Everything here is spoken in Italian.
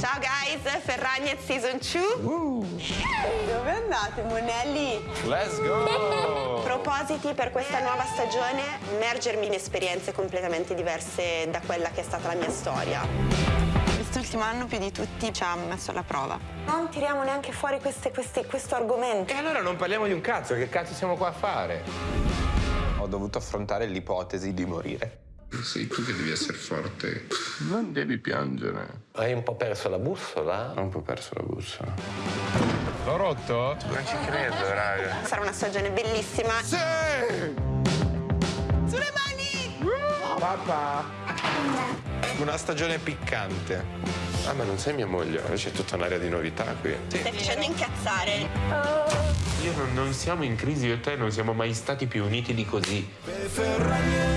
Ciao guys, Ferragnez Season 2. Dove andate, Monelli? Let's go! Propositi per questa nuova stagione, immergermi in esperienze completamente diverse da quella che è stata la mia storia. Quest'ultimo anno più di tutti ci ha messo alla prova. Non tiriamo neanche fuori queste- queste- questo argomento. E allora non parliamo di un cazzo, che cazzo siamo qua a fare? Ho dovuto affrontare l'ipotesi di morire. Sei tu che devi essere forte. Non devi piangere. Hai un po' perso la bussola? Ho un po' perso la bussola. L'ho rotto? Non ci credo, raga. Sarà una stagione bellissima. Sì! Sulle mani! Papà! Una stagione piccante. Ah, ma non sei mia moglie? C'è tutta un'area di novità qui. Stai facendo incazzare. Io non, non siamo in crisi, io e te non siamo mai stati più uniti di così. Ferragnez